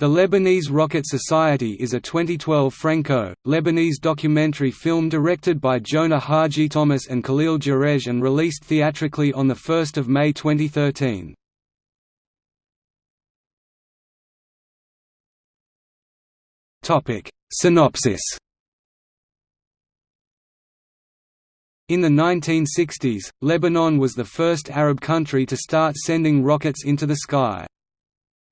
The Lebanese Rocket Society is a 2012 Franco-Lebanese documentary film directed by Joana Hadjithomas and Khalil Joreige and released theatrically on 1 May 2013. Synopsis In the 1960s, Lebanon was the first Arab country to start sending rockets into the sky.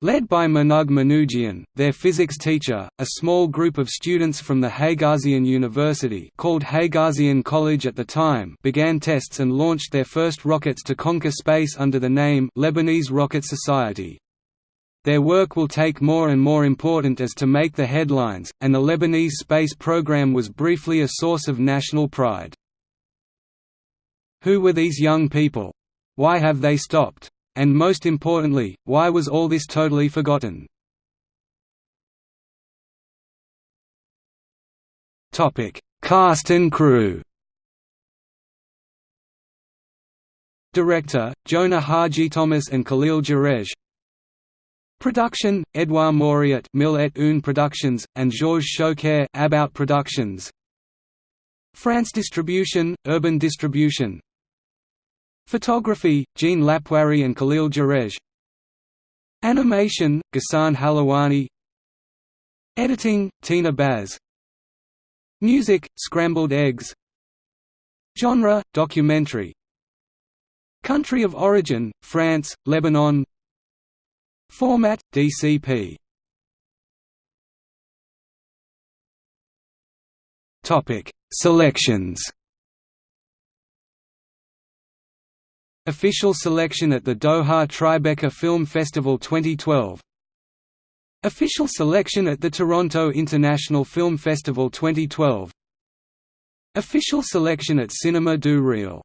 Led by Manoug Manougian, their physics teacher, a small group of students from the Haigazian University called Haigazian College at the time began tests and launched their first rockets to conquer space under the name Lebanese Rocket Society. Their work will take more and more important as to make the headlines, and the Lebanese space program was briefly a source of national pride. Who were these young people? Why have they stopped? And most importantly, why was all this totally forgotten? Cast and crew. Director, Joana Hadjithomas and Khalil Joreige Production, Edouard Mauriat Mille et Une Productions, and Georges Schoucair Abbout Productions. France Distribution, Urban Distribution Photography, Jeanne Lapoirie and Khalil Joreige Animation, Ghassan Halawani. Editing, Tina Baz. Music, Scrambled Eggs. Genre, documentary. Country of origin, France, Lebanon. Format, DCP Selections Official selection at the Doha Tribeca Film Festival 2012 Official selection at the Toronto International Film Festival 2012 Official selection at Cinema du Réel